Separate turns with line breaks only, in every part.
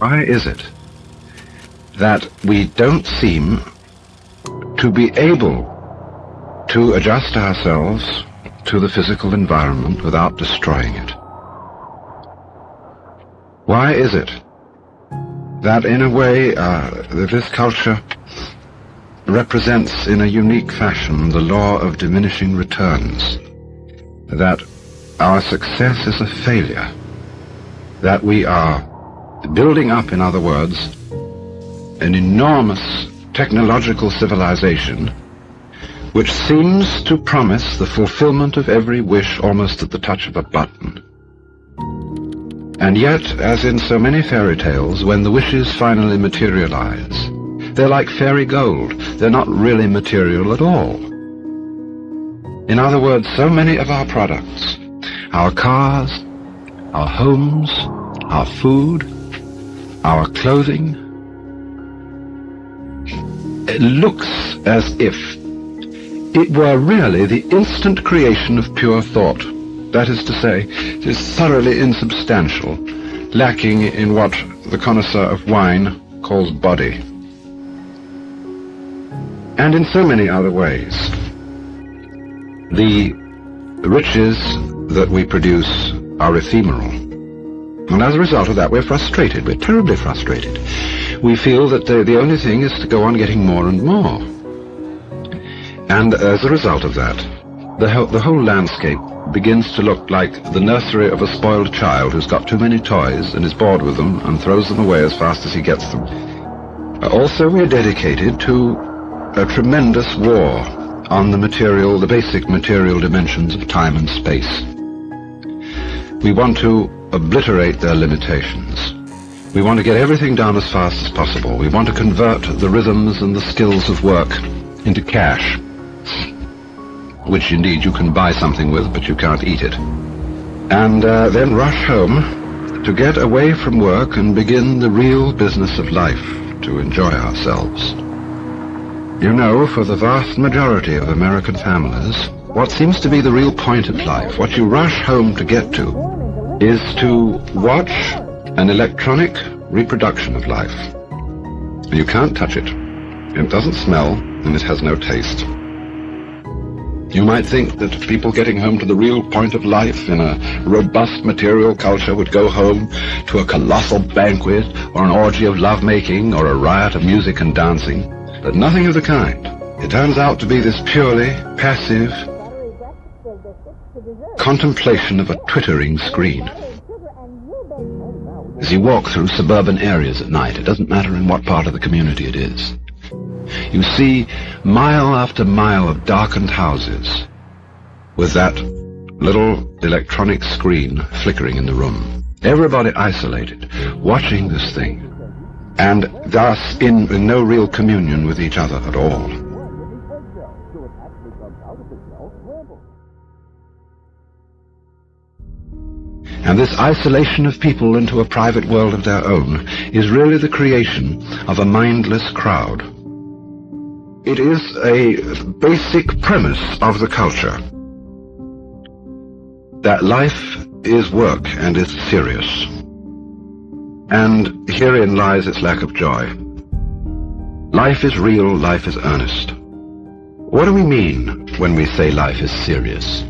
Why is it that we don't seem to be able to adjust ourselves to the physical environment without destroying it? Why is it that in a way uh, this culture represents in a unique fashion the law of diminishing returns? That our success is a failure? That we are building up, in other words, an enormous technological civilization which seems to promise the fulfillment of every wish almost at the touch of a button. And yet, as in so many fairy tales, when the wishes finally materialize, they're like fairy gold. They're not really material at all. In other words, so many of our products, our cars, our homes, our food, our clothing, it looks as if it were really the instant creation of pure thought. That is to say, it is thoroughly insubstantial, lacking in what the connoisseur of wine calls body. And in so many other ways. The riches that we produce are ephemeral. And as a result of that, we're frustrated. We're terribly frustrated. We feel that the, the only thing is to go on getting more and more. And as a result of that, the, ho the whole landscape begins to look like the nursery of a spoiled child who's got too many toys and is bored with them and throws them away as fast as he gets them. Also, we're dedicated to a tremendous war on the material, the basic material dimensions of time and space. We want to obliterate their limitations. We want to get everything done as fast as possible. We want to convert the rhythms and the skills of work into cash, which indeed you can buy something with, but you can't eat it. And uh, then rush home to get away from work and begin the real business of life, to enjoy ourselves. You know, for the vast majority of American families, what seems to be the real point of life, what you rush home to get to, is to watch an electronic reproduction of life. You can't touch it. It doesn't smell, and it has no taste. You might think that people getting home to the real point of life in a robust material culture would go home to a colossal banquet or an orgy of lovemaking or a riot of music and dancing. But nothing of the kind. It turns out to be this purely passive, contemplation of a twittering screen. As you walk through suburban areas at night, it doesn't matter in what part of the community it is. You see mile after mile of darkened houses with that little electronic screen flickering in the room. Everybody isolated, watching this thing, and thus in, in no real communion with each other at all. And this isolation of people into a private world of their own is really the creation of a mindless crowd. It is a basic premise of the culture that life is work and is serious. And herein lies its lack of joy. Life is real, life is earnest. What do we mean when we say life is serious?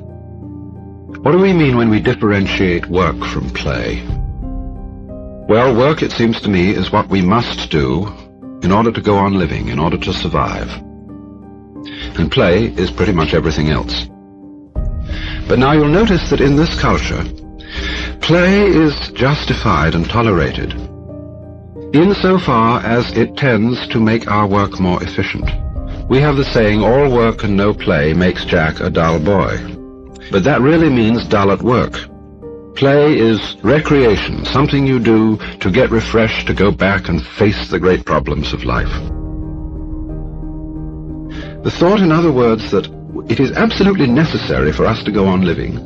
What do we mean when we differentiate work from play? Well, work, it seems to me, is what we must do in order to go on living, in order to survive. And play is pretty much everything else. But now you'll notice that in this culture, play is justified and tolerated insofar as it tends to make our work more efficient. We have the saying, all work and no play makes Jack a dull boy. But that really means dull at work. Play is recreation, something you do to get refreshed, to go back and face the great problems of life. The thought, in other words, that it is absolutely necessary for us to go on living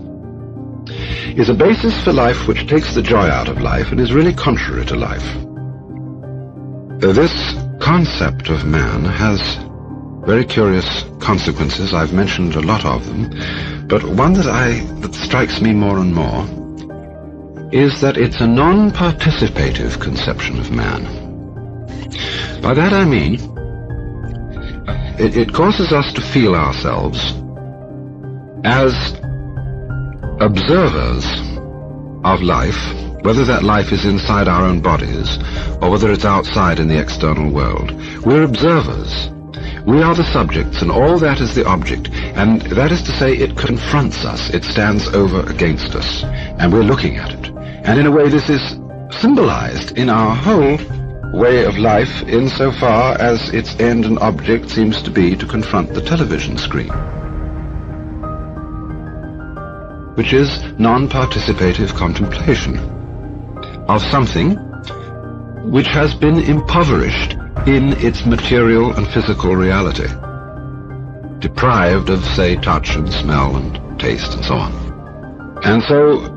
is a basis for life which takes the joy out of life and is really contrary to life. This concept of man has very curious consequences. I've mentioned a lot of them. But one that I that strikes me more and more is that it's a non-participative conception of man. By that I mean, it, it causes us to feel ourselves as observers of life, whether that life is inside our own bodies or whether it's outside in the external world. We're observers. We are the subjects, and all that is the object. And that is to say, it confronts us. It stands over against us. And we're looking at it. And in a way, this is symbolized in our whole way of life insofar as its end and object seems to be to confront the television screen. Which is non-participative contemplation of something which has been impoverished in its material and physical reality, deprived of, say, touch and smell and taste and so on. And so,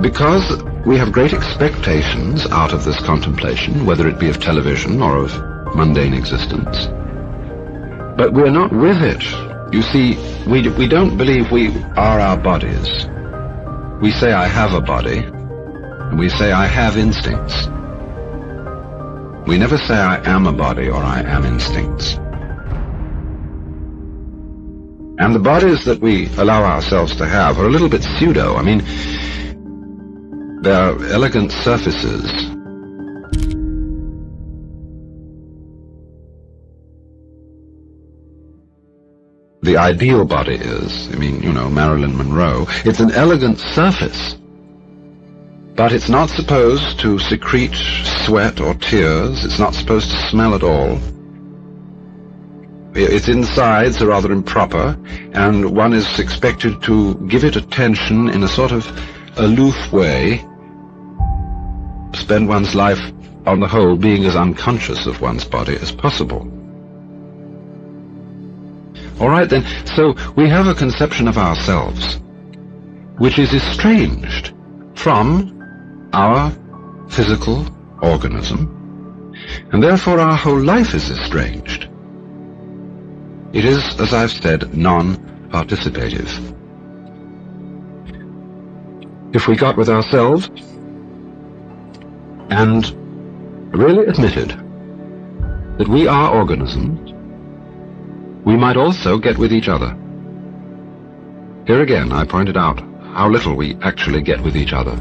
because we have great expectations out of this contemplation, whether it be of television or of mundane existence, but we're not with it. You see, we, we don't believe we are our bodies. We say, I have a body, and we say, I have instincts. We never say I am a body or I am instincts. And the bodies that we allow ourselves to have are a little bit pseudo. I mean, they're elegant surfaces. The ideal body is, I mean, you know, Marilyn Monroe. It's an elegant surface. But it's not supposed to secrete sweat or tears. It's not supposed to smell at all. Its insides are rather improper, and one is expected to give it attention in a sort of aloof way, spend one's life, on the whole, being as unconscious of one's body as possible. All right, then, so we have a conception of ourselves which is estranged from our physical organism, and therefore our whole life is estranged. It is, as I've said, non-participative. If we got with ourselves and really admitted that we are organisms, we might also get with each other. Here again, I pointed out how little we actually get with each other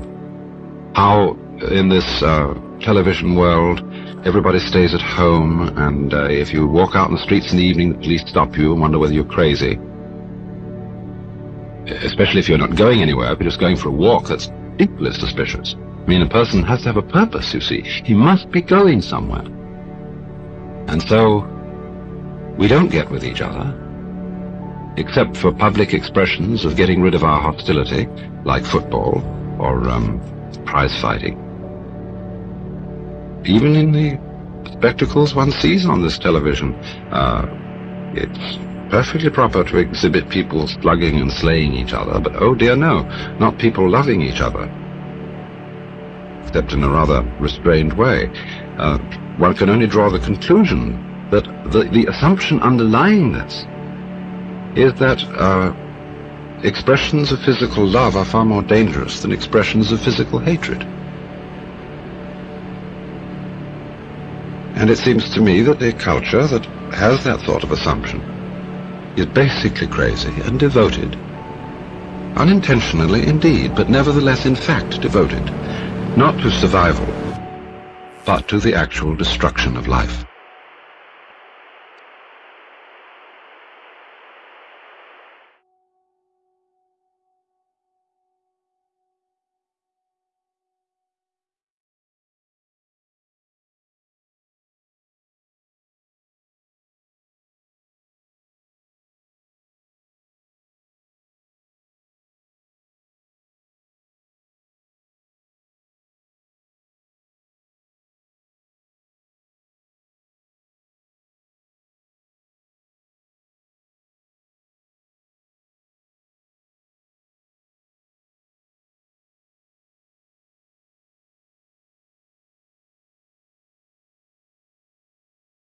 how in this uh, television world everybody stays at home and uh, if you walk out in the streets in the evening the police stop you and wonder whether you're crazy. Especially if you're not going anywhere if you're just going for a walk that's equally suspicious. I mean a person has to have a purpose you see. He must be going somewhere. And so we don't get with each other except for public expressions of getting rid of our hostility like football or um, prize fighting. Even in the spectacles one sees on this television, uh, it's perfectly proper to exhibit people slugging and slaying each other, but oh dear no, not people loving each other. Except in a rather restrained way. Uh, one can only draw the conclusion that the, the assumption underlying this is that uh, expressions of physical love are far more dangerous than expressions of physical hatred. And it seems to me that a culture that has that sort of assumption is basically crazy and devoted. Unintentionally, indeed, but nevertheless in fact devoted, not to survival, but to the actual destruction of life.